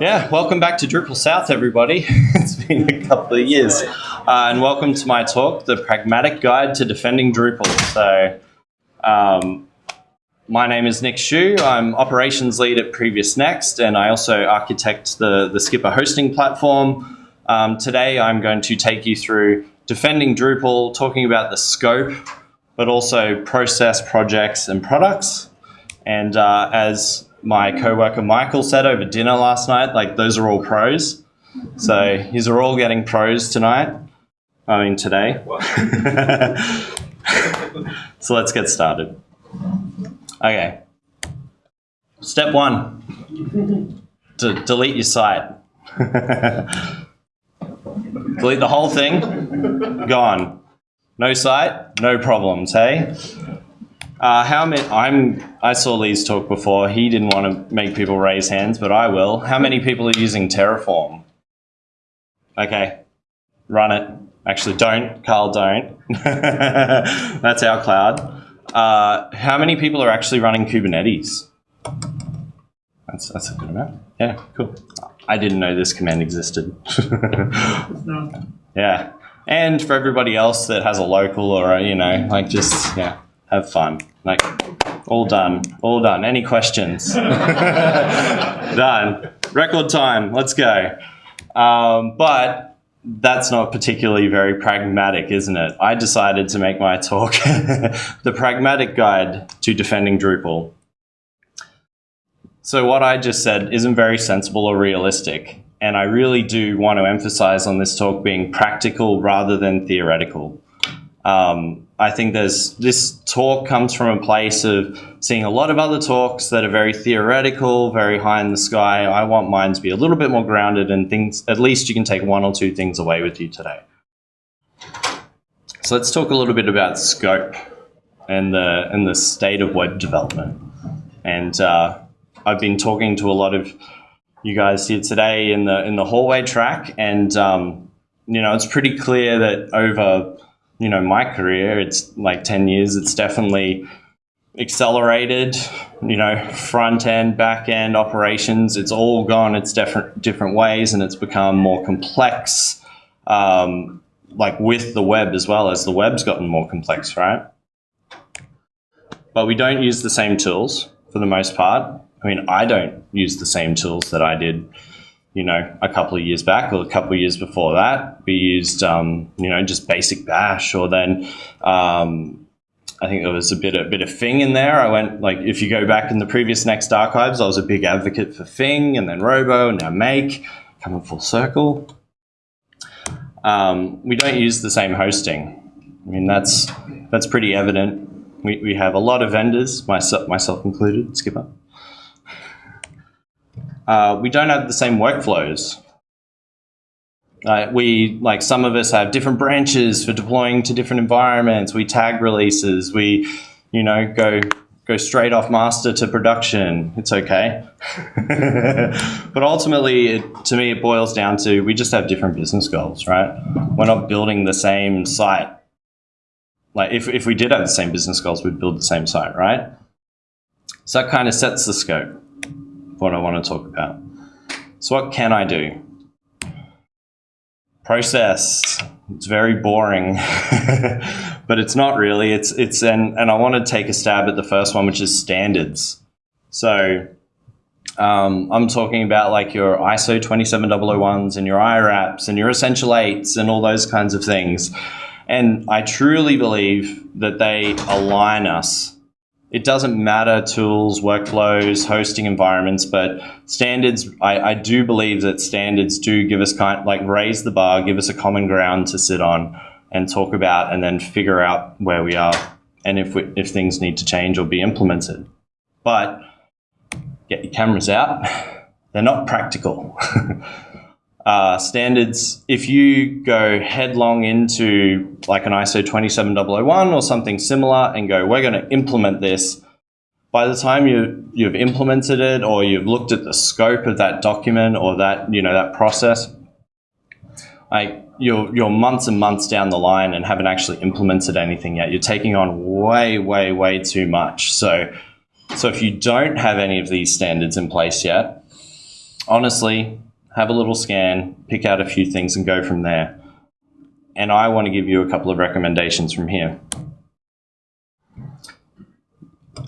Yeah, welcome back to Drupal South, everybody. it's been a couple of years. Uh, and welcome to my talk, The Pragmatic Guide to Defending Drupal. So, um, my name is Nick Schuch. I'm operations lead at Previous Next, and I also architect the, the Skpr hosting platform. Um, today, I'm going to take you through defending Drupal, talking about the scope, but also process, projects, and products. And uh, as my coworker Michael said over dinner last night, like those are all pros. So these are all getting pros tonight. I mean today. so let's get started. Okay. Step one, to delete your site. delete the whole thing, gone. No site, no problems, hey? Uh, how many? I'm. I saw Lee's talk before. He didn't want to make people raise hands, but I will. How many people are using Terraform? Okay, run it. Actually, don't, Carl. Don't. That's our cloud. Uh, how many people are actually running Kubernetes? That's that's a good amount. Yeah, cool. I didn't know this command existed. yeah, and for everybody else that has a local or a, you know, like just yeah have fun. Like, all done, all done. Any questions? done. Record time, let's go. Um, but that's not particularly very pragmatic, isn't it? I decided to make my talk the pragmatic guide to defending Drupal. So what I just said isn't very sensible or realistic. And I really do want to emphasize on this talk being practical rather than theoretical. Um, I think there's this talk comes from a place of seeing a lot of other talks that are very theoretical, very high in the sky. I want mine to be a little bit more grounded and things. At least you can take one or two things away with you today. So let's talk a little bit about scope and the and the state of web development. And uh, I've been talking to a lot of you guys here today in the in the hallway track, and um, you know it's pretty clear that over you know my career it's like 10 years it's definitely accelerated you know front end back end operations it's all gone its different different ways and it's become more complex um, like with the web as well as the web's gotten more complex right? But we don't use the same tools for the most part. I mean i don't use the same tools that i did you know, a couple of years back or a couple of years before that, we used, um, you know, just basic bash or then, um, I think there was a bit, a bit of Phing in there. I went like, if you go back in the previous Next archives, I was a big advocate for Phing and then Robo and now Make, coming full circle. Um, we don't use the same hosting. I mean, that's, that's pretty evident. We, we have a lot of vendors, myself, myself included, Skpr uh, we don't have the same workflows. Uh, we like some of us have different branches for deploying to different environments. We tag releases. We, you know, go go straight off master to production. It's okay. but ultimately, it, to me, it boils down to we just have different business goals, right? We're not building the same site. Like if, if we did have the same business goals, we'd build the same site, right? So that kind of sets the scope what I want to talk about. So what can I do? Process. It's very boring, but it's not really. It's it's and and I want to take a stab at the first one, which is standards. So um, I'm talking about like your ISO 27001s and your IRAPs and your Essential 8s and all those kinds of things. And I truly believe that they align us it doesn't matter tools, workflows, hosting environments, but standards, I, I, do believe that standards do give us kind like raise the bar, give us a common ground to sit on and talk about and then figure out where we are and if, we, if things need to change or be implemented. But get your cameras out. They're not practical. uh, standards, if you go headlong into like an ISO 27001 or something similar and go, we're going to implement this, by the time you, you've implemented it or you've looked at the scope of that document or that, you know, that process, like you're, you're months and months down the line and haven't actually implemented anything yet. You're taking on way, way, way too much. So, so if you don't have any of these standards in place yet, honestly, have a little scan, pick out a few things, and go from there. And I want to give you a couple of recommendations from here.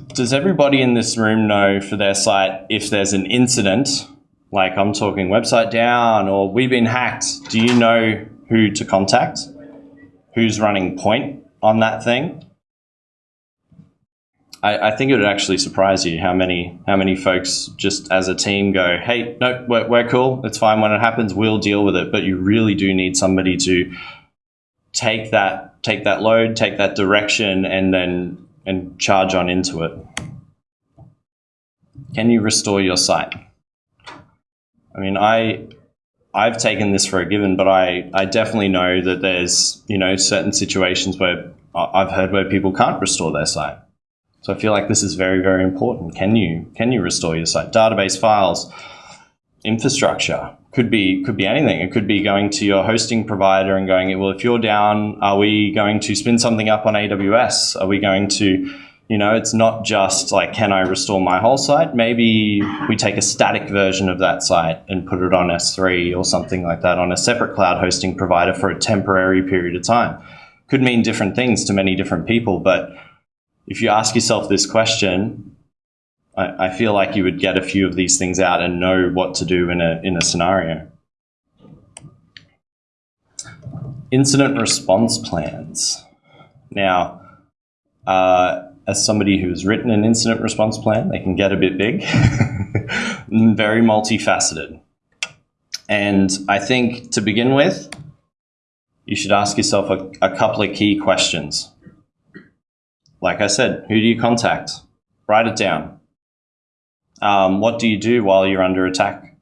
Does everybody in this room know for their site if there's an incident, like I'm talking website down or we've been hacked? Do you know who to contact? Who's running point on that thing? I, I, think it would actually surprise you how many how many folks just as a team go, hey, no, we're, we're cool. It's fine when it happens. We'll deal with it. But you really do need somebody to take that take that load, take that direction, and then and charge on into it. Can you restore your site? I mean, I I've taken this for a given, but I, I definitely know that there's you know certain situations where I've heard where people can't restore their site. So I feel like this is very, very important. Can you can you restore your site? Database files, infrastructure could be could be anything. It could be going to your hosting provider and going, well, if you're down, are we going to spin something up on AWS? Are we going to you know, it's not just like, can I restore my whole site? Maybe we take a static version of that site and put it on S3 or something like that on a separate cloud hosting provider for a temporary period of time. Could mean different things to many different people, but if you ask yourself this question, I, I, feel like you would get a few of these things out and know what to do in a, in a scenario. Incident response plans. Now, uh, as somebody who's written an incident response plan, they can get a bit big, very multifaceted. And I think to begin with, you should ask yourself a, a couple of key questions like I said, who do you contact? Write it down. Um, what do you do while you're under attack?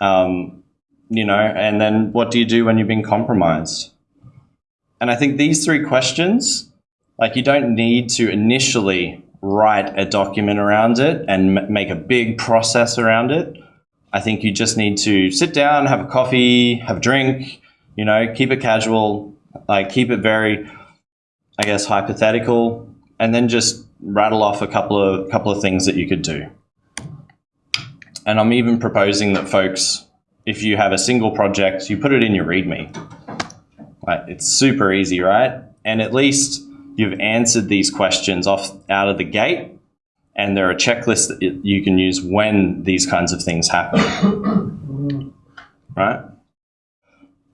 Um, you know, and then what do you do when you've been compromised? And I think these three questions, like you don't need to initially write a document around it and make a big process around it. I think you just need to sit down, have a coffee, have a drink, you know, keep it casual, like keep it very I guess, hypothetical, and then just rattle off a couple of couple of things that you could do. And I'm even proposing that folks, if you have a single project, you put it in your README. Like, it's super easy, right? And at least you've answered these questions off out of the gate, and there are checklists that you can use when these kinds of things happen, right?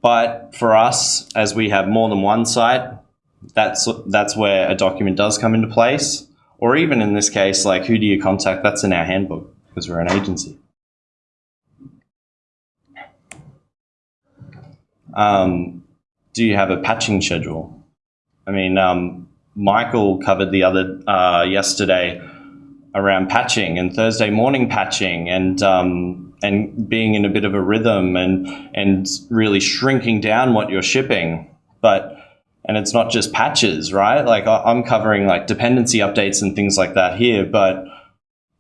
But for us, as we have more than one site, that's that's where a document does come into place. Or even in this case, like who do you contact? That's in our handbook because we're an agency. Um, do you have a patching schedule? I mean, um, Michael covered the other uh, yesterday around patching and Thursday morning patching and um, and being in a bit of a rhythm and and really shrinking down what you're shipping. But and it's not just patches, right? Like I'm covering like dependency updates and things like that here, but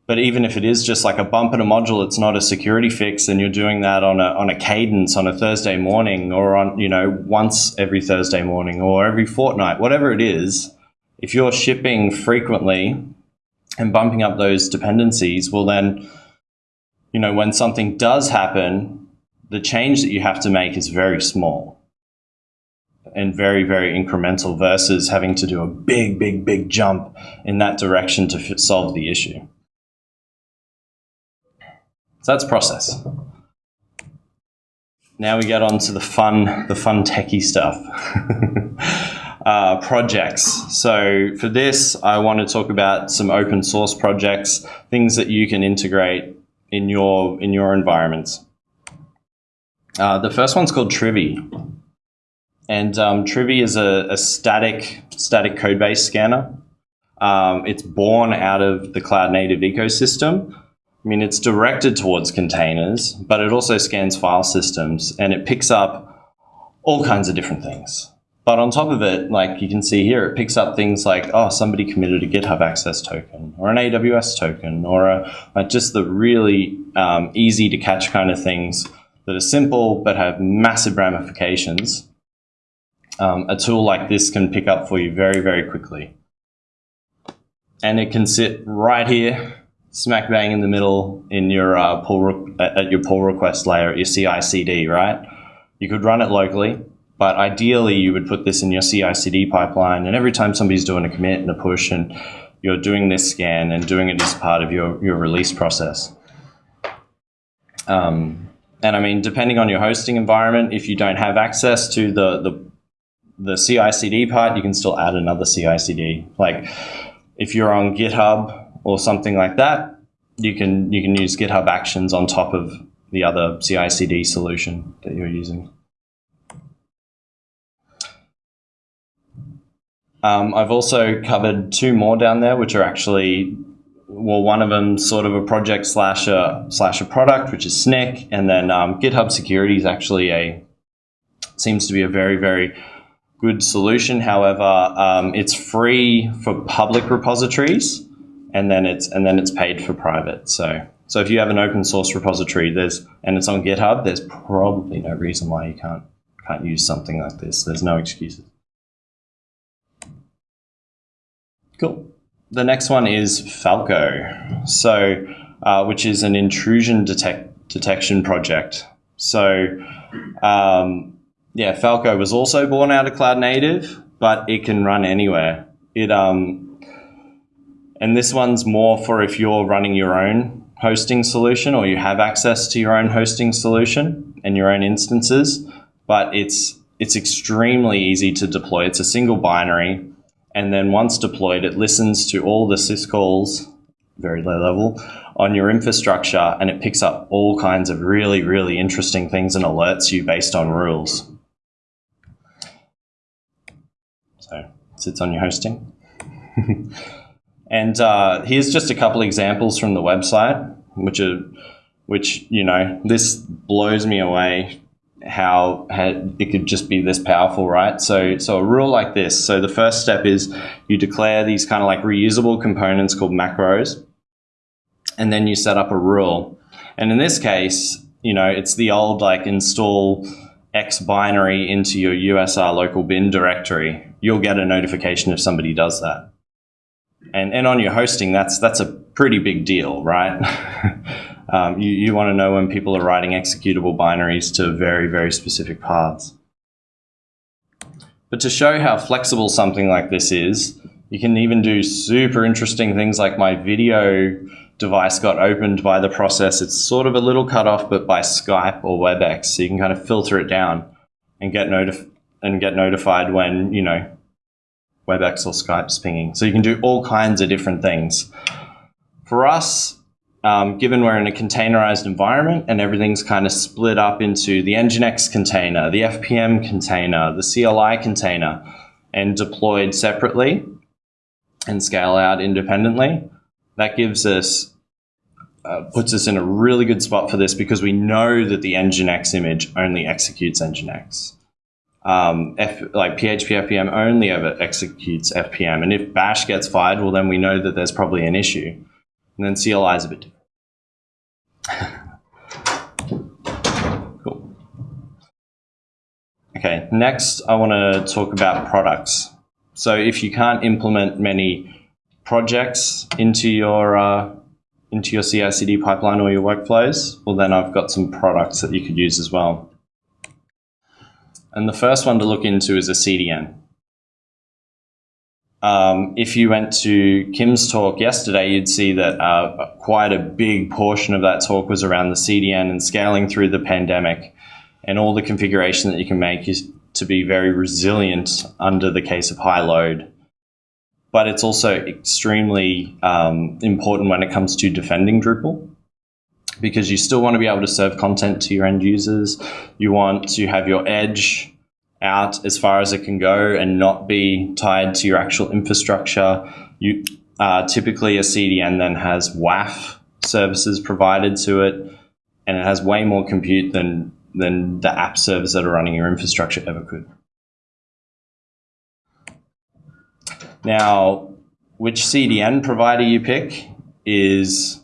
but even if it is just like a bump in a module, it's not a security fix, and you're doing that on a on a cadence on a Thursday morning, or on you know once every Thursday morning, or every fortnight, whatever it is. If you're shipping frequently and bumping up those dependencies, well then, you know, when something does happen, the change that you have to make is very small and very, very incremental versus having to do a big, big, big jump in that direction to solve the issue. So that's process. Now we get on to the fun, the fun techie stuff. uh, projects. So for this, I want to talk about some open source projects, things that you can integrate in your in your environments. Uh, the first one's called Trivy. And um, Trivy is a, a, static static code base scanner. Um, it's born out of the cloud native ecosystem. I mean, it's directed towards containers, but it also scans file systems and it picks up all kinds of different things. But on top of it, like you can see here, it picks up things like, oh, somebody committed a GitHub access token or an AWS token or a, like just the really um, easy to catch kind of things that are simple but have massive ramifications um, a tool like this can pick up for you very, very quickly. And it can sit right here, smack bang in the middle in your uh, pull at your pull request layer your CI/CD, right? You could run it locally, but ideally you would put this in your CI/CD pipeline, and every time somebody's doing a commit and a push, and you're doing this scan and doing it as part of your your release process. Um, and I mean, depending on your hosting environment, if you don't have access to the the the CI/CD part, you can still add another CI/CD. Like if you're on GitHub or something like that, you can you can use GitHub Actions on top of the other CI/CD solution that you're using. Um, I've also covered two more down there, which are actually well, one of them sort of a project slash a slash a product, which is Snyk, and then um, GitHub Security is actually a seems to be a very very good solution. However, um, it's free for public repositories, and then it's and then it's paid for private. So so if you have an open source repository, there's and it's on GitHub, there's probably no reason why you can't can't use something like this. There's no excuses. Cool. The next one is Falco, so uh, which is an intrusion detect detection project. So um, yeah, Falco was also born out of Cloud Native, but it can run anywhere. It um, and this one's more for if you're running your own hosting solution or you have access to your own hosting solution and your own instances. But it's it's extremely easy to deploy. It's a single binary, and then once deployed, it listens to all the syscalls, very low level, on your infrastructure, and it picks up all kinds of really, really interesting things and alerts you based on rules. So sits on your hosting. and uh, here's just a couple examples from the website, which are, which you know, this blows me away how it could just be this powerful, right? So, so a rule like this. So the first step is you declare these kind of like reusable components called macros, and then you set up a rule. And in this case, you know, it's the old like install X binary into your USR local bin directory you'll get a notification if somebody does that. And, and on your hosting, that's, that's a pretty big deal, right? um, you, you want to know when people are writing executable binaries to very, very specific paths. But to show how flexible something like this is, you can even do super interesting things like my video device got opened by the process. It's sort of a little cut off, but by Skype or WebEx. So you can kind of filter it down and get notif and get notified when, you know, WebEx or Skype's pinging. So you can do all kinds of different things. For us, um, given we're in a containerized environment and everything's kind of split up into the Nginx container, the FPM container, the CLI container, and deployed separately and scale out independently, that gives us uh, puts us in a really good spot for this because we know that the Nginx image only executes Nginx um, F, like PHP FPM only ever executes FPM. And if bash gets fired, well, then we know that there's probably an issue. And then CLI is a bit different. cool. Okay, next I want to talk about products. So if you can't implement many projects into your uh, into your CI/CD pipeline or your workflows, well, then I've got some products that you could use as well. And the first one to look into is a CDN. Um, if you went to Kim's talk yesterday, you'd see that uh, quite a big portion of that talk was around the CDN and scaling through the pandemic and all the configuration that you can make is to be very resilient under the case of high load. But it's also extremely um, important when it comes to defending Drupal because you still want to be able to serve content to your end users. You want to have your edge out as far as it can go and not be tied to your actual infrastructure. You uh, typically a CDN then has WAF services provided to it, and it has way more compute than than the app servers that are running your infrastructure ever could. Now, which CDN provider you pick is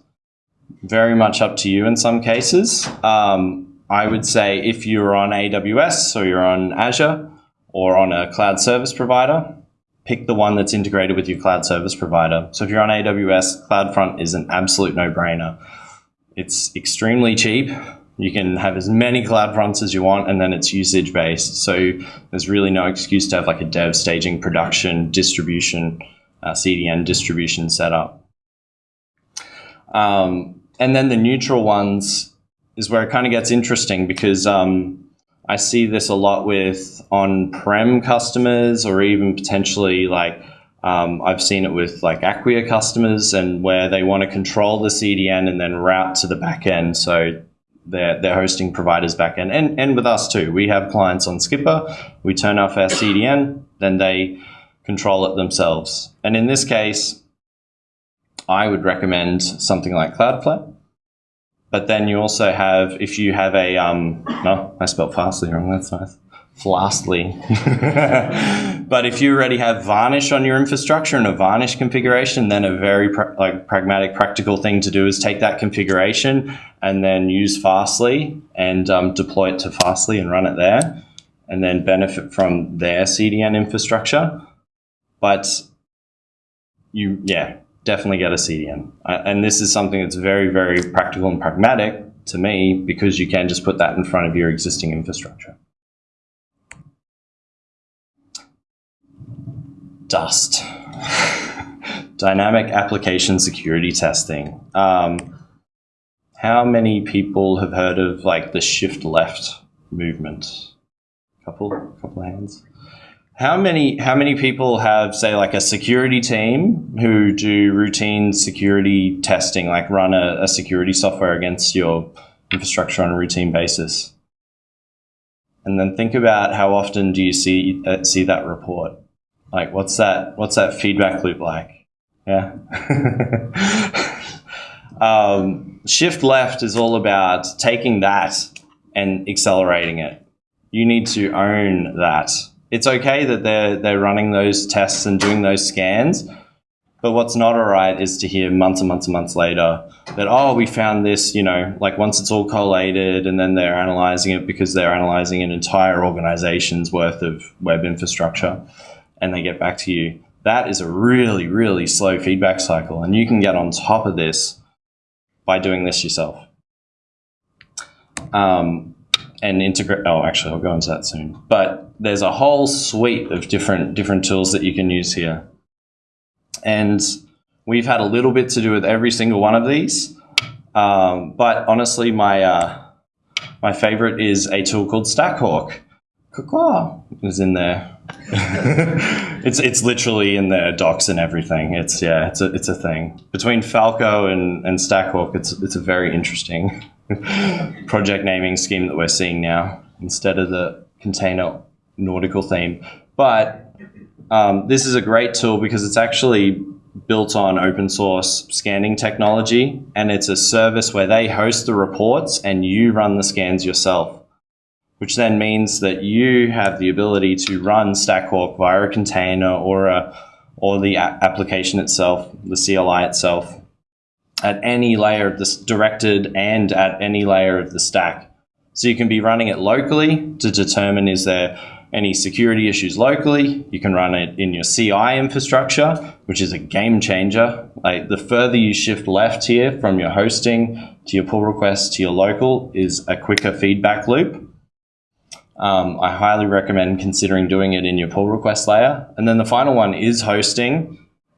very much up to you in some cases. Um, I would say if you're on AWS or you're on Azure or on a cloud service provider, pick the one that's integrated with your cloud service provider. So if you're on AWS, CloudFront is an absolute no-brainer. It's extremely cheap. You can have as many cloud fronts as you want, and then it's usage based. So there's really no excuse to have like a dev staging production distribution, uh, CDN distribution setup. Um, and then the neutral ones is where it kind of gets interesting because um, I see this a lot with on-prem customers or even potentially like um, I've seen it with like Acquia customers and where they want to control the CDN and then route to the backend. So their, their hosting providers backend and, and with us too. We have clients on Skpr. We turn off our CDN, then they control it themselves. And in this case, I would recommend something like Cloudflare. But then you also have, if you have a, um, no, I spelled fastly wrong, that's nice. Flastly. but if you already have Varnish on your infrastructure and a Varnish configuration, then a very like pragmatic, practical thing to do is take that configuration and then use Fastly and um, deploy it to Fastly and run it there, and then benefit from their CDN infrastructure. But you, yeah, definitely get a CDN. Uh, and this is something that's very, very practical and pragmatic to me because you can just put that in front of your existing infrastructure. DAST. Dynamic application security testing. Um, how many people have heard of like the shift left movement? Couple, couple hands. How many how many people have say like a security team who do routine security testing, like run a, a security software against your infrastructure on a routine basis? And then think about how often do you see uh, see that report? Like what's that what's that feedback loop like? Yeah. um, shift left is all about taking that and accelerating it. You need to own that it's okay that they're they're running those tests and doing those scans. But what's not all right is to hear months and months and months later that, oh, we found this, you know, like once it's all collated and then they're analyzing it because they're analyzing an entire organization's worth of web infrastructure and they get back to you. That is a really, really slow feedback cycle. And you can get on top of this by doing this yourself. Um, and integrate. Oh, actually, I'll go into that soon. But there's a whole suite of different different tools that you can use here, and we've had a little bit to do with every single one of these. Um, but honestly, my uh, my favorite is a tool called Stackhawk. is in there. it's it's literally in their docs and everything. It's yeah, it's a it's a thing between Falco and and Stackhawk. It's it's a very interesting project naming scheme that we're seeing now instead of the container nautical theme. But um, this is a great tool because it's actually built on open source scanning technology and it's a service where they host the reports and you run the scans yourself which then means that you have the ability to run Stackhawk via a container or a or the application itself, the CLI itself, at any layer of this directed and at any layer of the stack. So you can be running it locally to determine is there any security issues locally. You can run it in your CI infrastructure, which is a game changer. Like the further you shift left here from your hosting to your pull request to your local is a quicker feedback loop. Um, I highly recommend considering doing it in your pull request layer. And then the final one is hosting.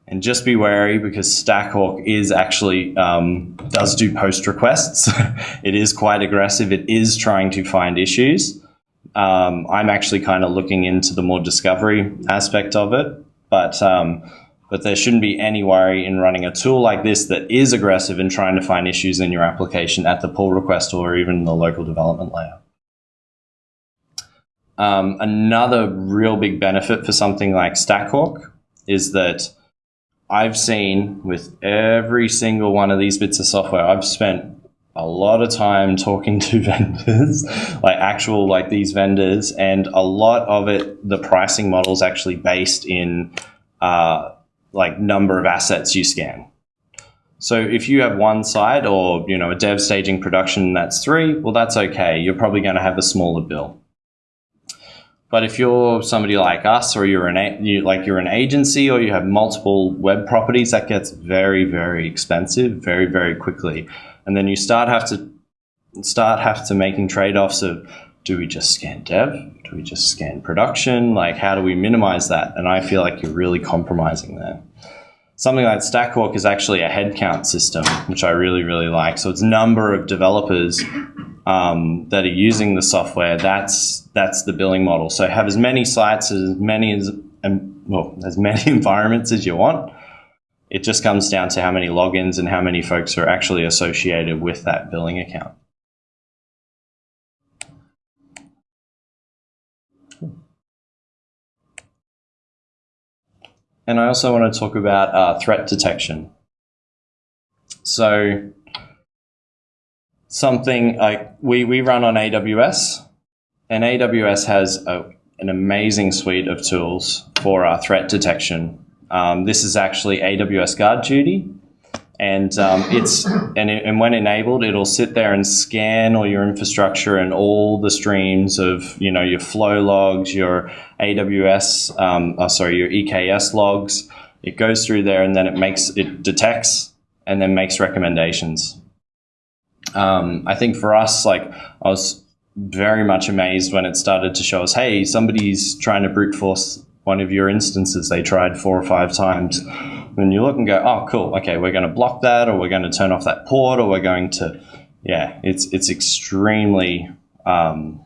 And just be wary because Stackhawk is actually um, does do post requests. it is quite aggressive. It is trying to find issues. Um, I'm actually kind of looking into the more discovery aspect of it, but um, but there shouldn't be any worry in running a tool like this that is aggressive in trying to find issues in your application at the pull request or even the local development layer. Um, another real big benefit for something like Stackhawk is that I've seen with every single one of these bits of software, I've spent a lot of time talking to vendors, like actual like these vendors, and a lot of it, the pricing model is actually based in uh, like number of assets you scan. So if you have one side or you know a dev staging production that's three, well that's okay. You're probably going to have a smaller bill. But if you're somebody like us, or you're an you, like you're an agency, or you have multiple web properties, that gets very very expensive very very quickly, and then you start have to start have to making trade offs of do we just scan dev, do we just scan production, like how do we minimize that? And I feel like you're really compromising there. Something like Stackhawk is actually a headcount system, which I really really like. So it's number of developers um, that are using the software, that's that's the billing model. So have as many sites as many as well as many environments as you want. It just comes down to how many logins and how many folks are actually associated with that billing account. And I also want to talk about uh, threat detection. So something like we, we run on AWS, and AWS has a, an amazing suite of tools for our threat detection. Um, this is actually AWS Guard Duty, and um, it's and, it, and when enabled, it'll sit there and scan all your infrastructure and all the streams of you know your flow logs, your AWS, um, oh, sorry, your EKS logs. It goes through there and then it makes it detects and then makes recommendations um, I think for us, like I was very much amazed when it started to show us, hey, somebody's trying to brute force one of your instances they tried four or five times. When you look and go, oh, cool, okay, we're going to block that, or we're going to turn off that port, or we're going to, yeah, it's it's extremely um,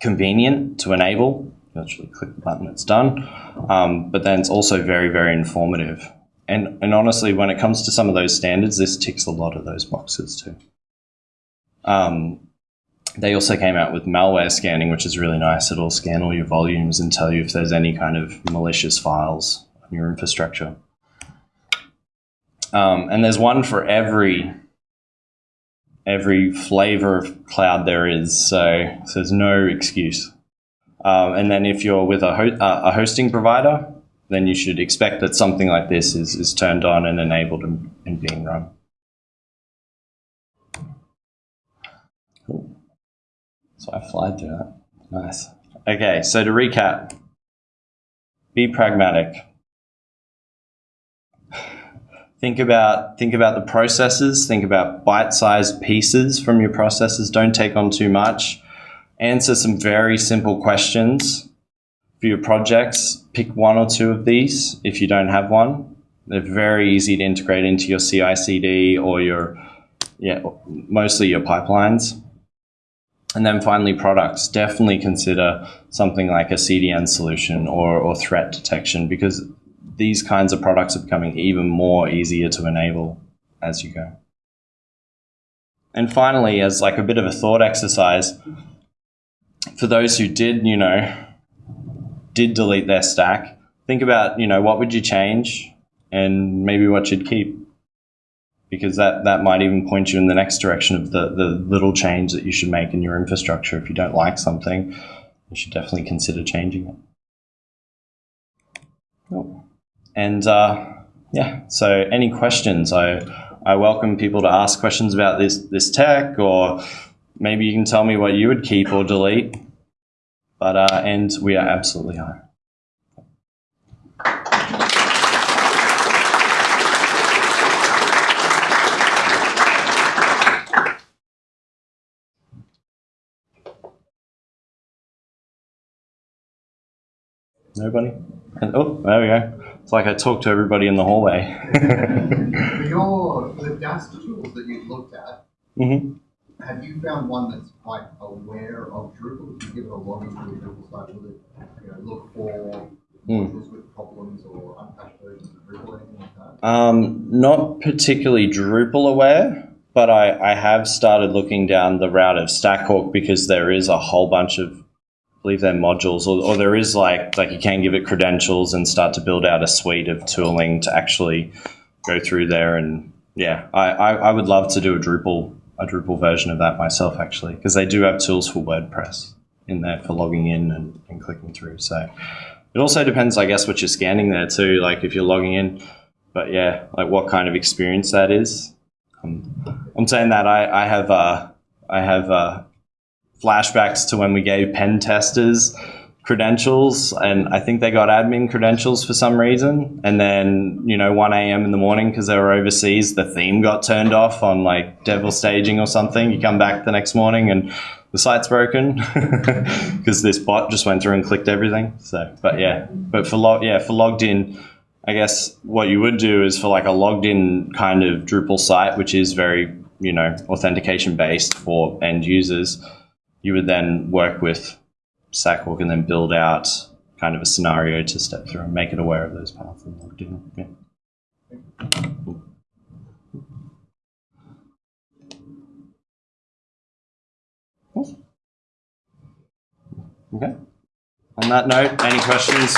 convenient to enable. You actually click the button, it's done. Um, but then it's also very, very informative. And, and honestly, when it comes to some of those standards, this ticks a lot of those boxes too. Um, they also came out with malware scanning, which is really nice. It'll scan all your volumes and tell you if there's any kind of malicious files on your infrastructure. Um, and there's one for every every flavor of cloud there is, so, so there's no excuse. Um, and then if you're with a, ho uh, a hosting provider, then you should expect that something like this is, is turned on and enabled and, and being run. So I fly through that. Nice. Okay, so to recap, be pragmatic. Think about think about the processes, think about bite-sized pieces from your processes. Don't take on too much. Answer some very simple questions for your projects. Pick one or two of these if you don't have one. They're very easy to integrate into your CI/CD or your yeah, mostly your pipelines. And then finally, products. Definitely consider something like a CDN solution or, or threat detection because these kinds of products are becoming even more easier to enable as you go. And finally, as like a bit of a thought exercise, for those who did, you know, did delete their stack, think about, you know, what would you change and maybe what you'd keep because that, that might even point you in the next direction of the, the little change that you should make in your infrastructure. If you don't like something, you should definitely consider changing it. And uh, yeah, so any questions? I, I welcome people to ask questions about this, this tech, or maybe you can tell me what you would keep or delete. But uh, and we are absolutely high. Nobody? And, oh, there we go. It's like I talked to everybody in the hallway. your the DAST tools that you've looked at, mm-hmm. have you found one that's quite aware of Drupal? If you give it a login to the Drupal site, will it you know, look for Mm. with problems or unpatched versions of Drupal or anything like that? Um, not particularly Drupal aware, but I, I have started looking down the route of Stackhawk because there is a whole bunch of believe they're modules, or, or there is like like you can give it credentials and start to build out a suite of tooling to actually go through there. And yeah, I, I, I would love to do a Drupal a Drupal version of that myself actually, because they do have tools for WordPress in there for logging in and, and clicking through. So it also depends, I guess, what you're scanning there too. Like if you're logging in, but yeah, like what kind of experience that is. Um, I'm saying that I, I have uh, I have uh, flashbacks to when we gave pen testers credentials and I think they got admin credentials for some reason. And then, you know, 1 a.m. in the morning because they were overseas, the theme got turned off on like devil staging or something. You come back the next morning and the site's broken because this bot just went through and clicked everything. So, but yeah, but for log, yeah, for logged in, I guess what you would do is for like a logged in kind of Drupal site, which is very, you know, authentication based for end users, you would then work with StackHawk and then build out kind of a scenario to step through and make it aware of those paths and logged in. Yeah. Okay. On that note, any questions?